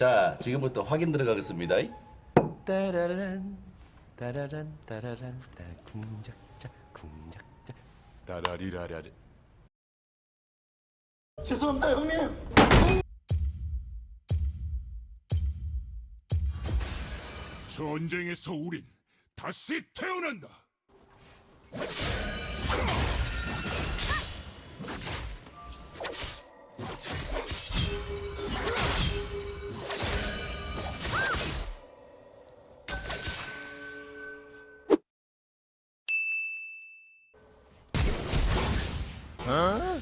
자, 지금부터 확인 들어가겠습니다. 따라란 따라란 따라란 따 궁작자 궁작자 따라리라라리 죄송합니다 형님. 전쟁에서 우린 다시 태어난다. 어?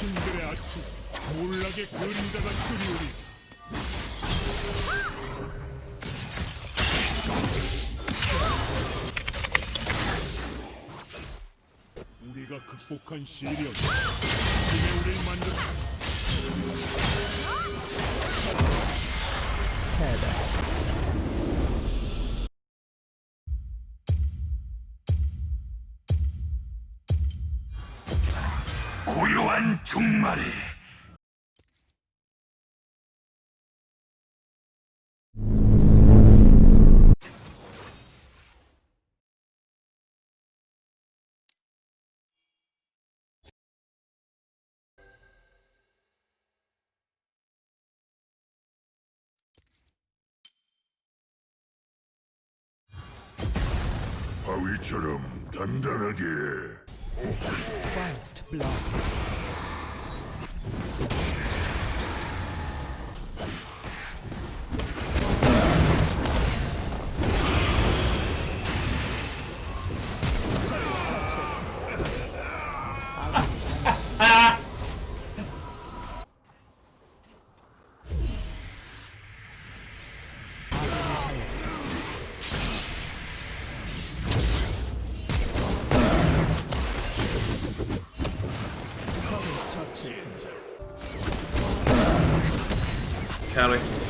신들의 아침 몰락의 그림자가 그리우리 우리가 극복한 시련. 힘에 우리를 만들어 고요한 종말에 바위처럼 단단하게 First blood touches